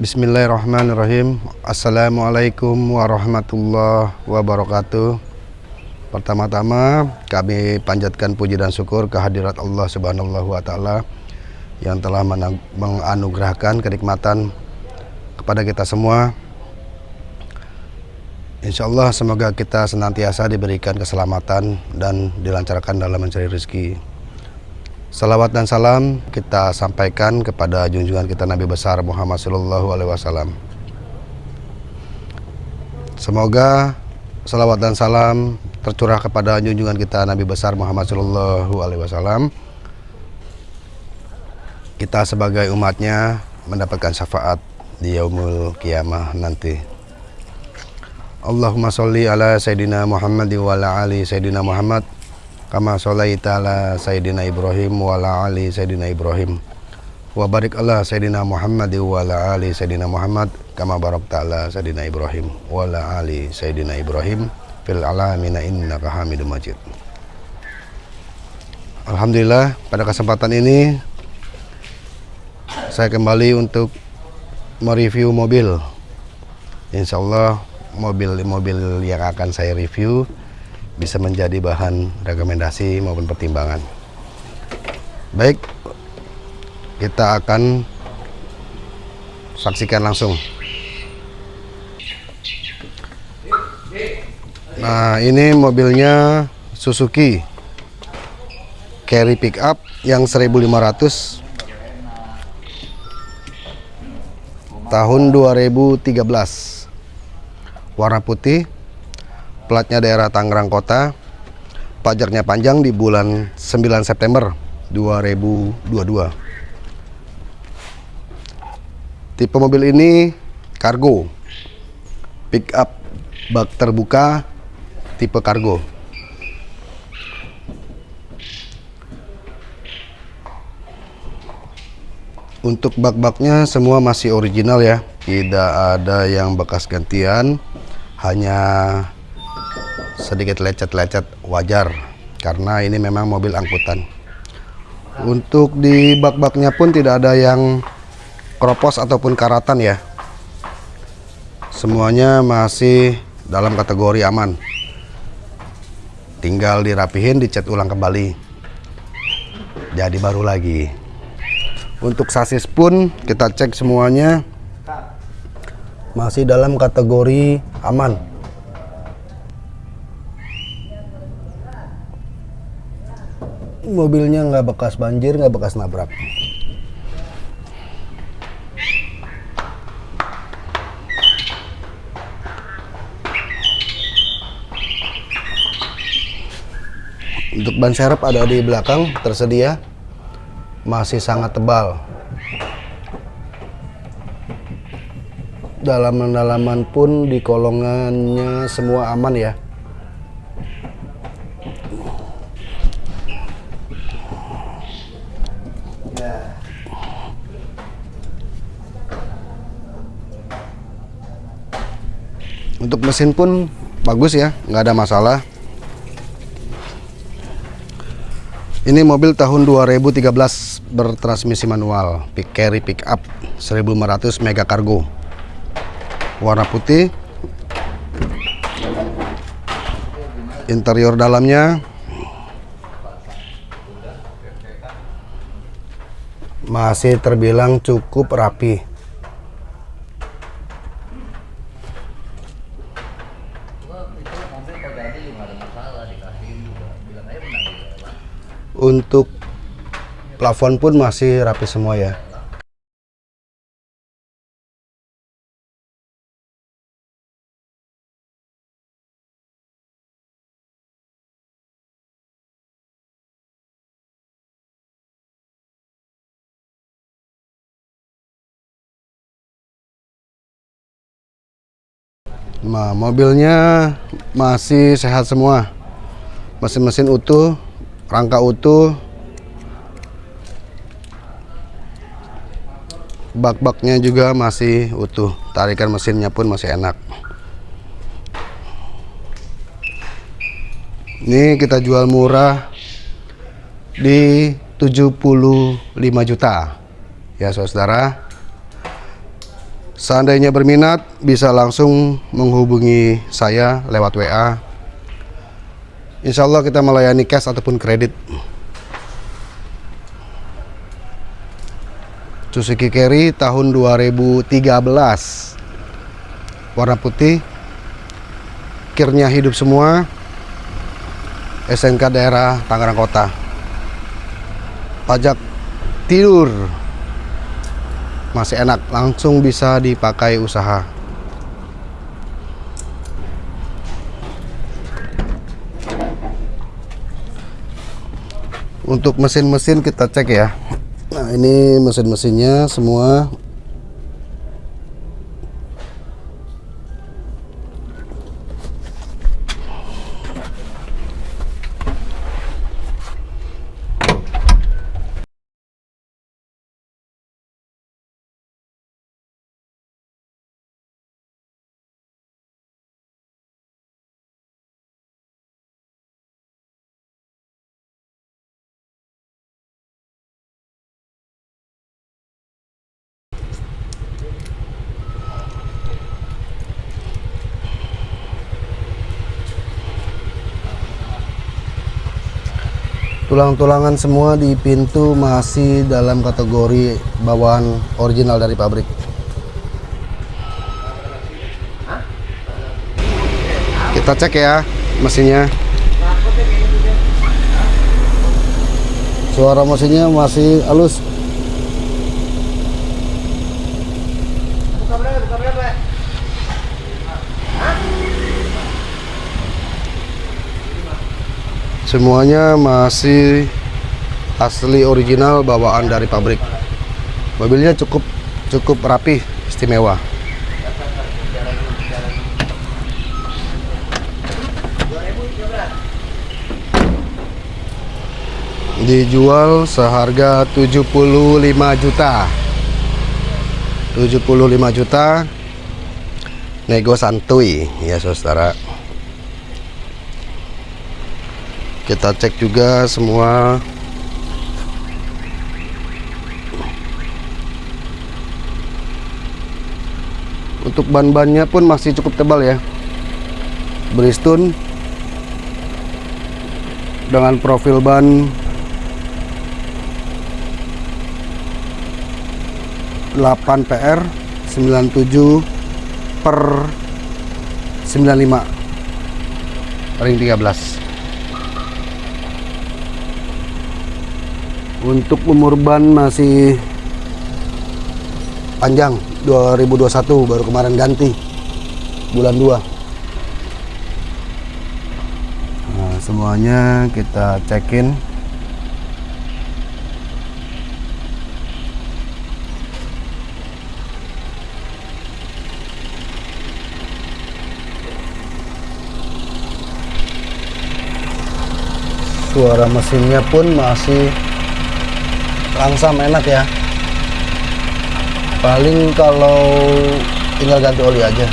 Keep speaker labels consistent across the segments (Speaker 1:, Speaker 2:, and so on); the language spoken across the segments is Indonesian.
Speaker 1: Bismillahirrahmanirrahim. Assalamualaikum warahmatullahi wabarakatuh. Pertama-tama kami panjatkan puji dan syukur kehadirat Allah subhanahu wa ta'ala Yang telah menganugerahkan kenikmatan kepada kita semua. Insya Allah semoga kita senantiasa diberikan keselamatan dan dilancarkan dalam mencari rezeki Salawat dan salam kita sampaikan kepada junjungan kita Nabi besar Muhammad Sallallahu Alaihi Wasallam. Semoga salawat dan salam tercurah kepada junjungan kita Nabi besar Muhammad Sallallahu Alaihi Wasallam. Kita sebagai umatnya mendapatkan syafaat di yaumul kiamah nanti. Allahumma sholli ala Sayyidina Muhammad wa ala ali Sayyidina Muhammad kama sholaita ala Sayyidina Ibrahim wa ala ali Sayyidina Ibrahim. Wa barik ala Sayyidina Muhammad wa ala ali Sayyidina Muhammad kama barakta ala Sayyidina Ibrahim wa ala ali Sayyidina Ibrahim fil alamina innaka hamidum majid. Alhamdulillah pada kesempatan ini saya kembali untuk mereview mobil. Insya Allah mobil-mobil yang akan saya review bisa menjadi bahan rekomendasi maupun pertimbangan. Baik, kita akan saksikan langsung. Nah, ini mobilnya Suzuki Carry Pickup yang 1500 tahun 2013 warna putih platnya daerah Tangerang Kota. Pajaknya panjang di bulan 9 September 2022 tipe mobil ini kargo. Pick up bak terbuka tipe kargo. Untuk bak-baknya semua masih original ya. Tidak ada yang bekas gantian. Hanya sedikit lecet-lecet wajar karena ini memang mobil angkutan. Untuk di bak-baknya pun tidak ada yang kropos ataupun karatan ya. Semuanya masih dalam kategori aman. Tinggal dirapihin dicat ulang kembali. Jadi baru lagi. Untuk sasis pun kita cek semuanya. Masih dalam kategori aman mobilnya nggak bekas banjir nggak bekas nabrak. Untuk ban serep ada di belakang tersedia. Masih sangat tebal. Dalam dalaman pun di kolongannya semua aman ya untuk mesin pun bagus ya nggak ada masalah. Ini mobil tahun 2013 bertransmisi manual pick carry pick up 1500 mega cargo warna putih. Interior dalamnya. Masih terbilang cukup rapi untuk plafon pun masih rapi semua ya Nah, mobilnya masih sehat semua. Mesin-mesin utuh, rangka utuh. Bak-baknya juga masih utuh. Tarikan mesinnya pun masih enak. Ini kita jual murah di 75 juta. Ya, Saudara Seandainya berminat bisa langsung menghubungi saya lewat WA. Insya Allah kita melayani cash ataupun kredit. Suzuki Carry tahun 2013 warna putih. Kirnya hidup semua. SNK daerah Tangerang Kota. Pajak tidur. Masih enak langsung bisa dipakai usaha. Untuk mesin-mesin kita cek ya ini mesin-mesinnya semua tulang-tulangan semua di pintu masih dalam kategori bawaan original dari pabrik. Kita cek ya mesinnya. Suara mesinnya masih halus semuanya masih asli original bawaan dari pabrik. Mobilnya cukup cukup rapi istimewa. Dijual seharga 75 juta. 75 juta nego santuy ya saudara kita cek juga semua. Untuk ban-bannya pun masih cukup tebal ya. Bridgestone dengan profil ban. 8 PR 97 per 95 ring 13 untuk umur ban masih panjang 2021 baru kemarin ganti. Bulan 2 nah semuanya kita cekin. Suara mesinnya pun masih langsam enak ya. Paling kalau tinggal ganti oli aja.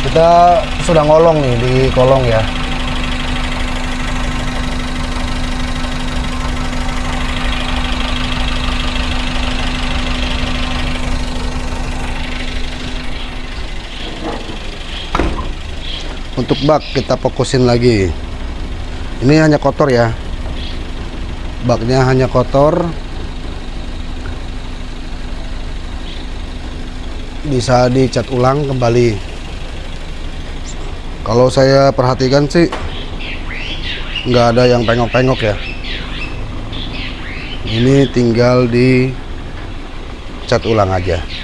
Speaker 1: Kita sudah ngolong nih di kolong ya untuk bak kita fokusin lagi. Ini hanya kotor ya. Baknya hanya kotor. Bisa dicat ulang kembali. Kalau saya perhatikan sih nggak ada yang pengok-pengok ya. Ini tinggal di cat ulang aja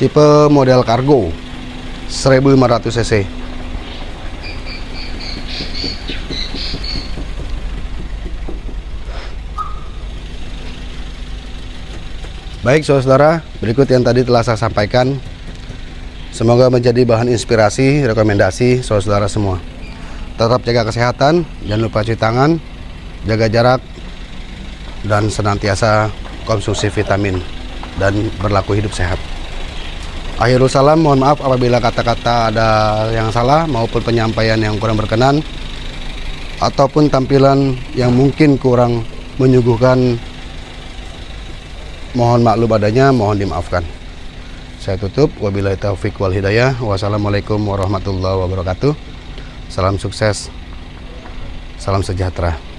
Speaker 1: tipe model kargo 1500 cc Baik saudara, berikut yang tadi telah saya sampaikan. Semoga menjadi bahan inspirasi, rekomendasi saudara semua. tetap jaga kesehatan jangan lupa cuci tangan jaga jarak dan senantiasa konsumsi vitamin dan berlaku hidup sehat akhirul salam mohon maaf apabila kata-kata ada yang salah maupun penyampaian yang kurang berkenan ataupun tampilan yang mungkin kurang menyuguhkan. Mohon maklum adanya mohon dimaafkan. Saya tutup. Wabillahi taufik wal hidayah. Wassalamualaikum warahmatullahi wabarakatuh. Salam sukses. Salam sejahtera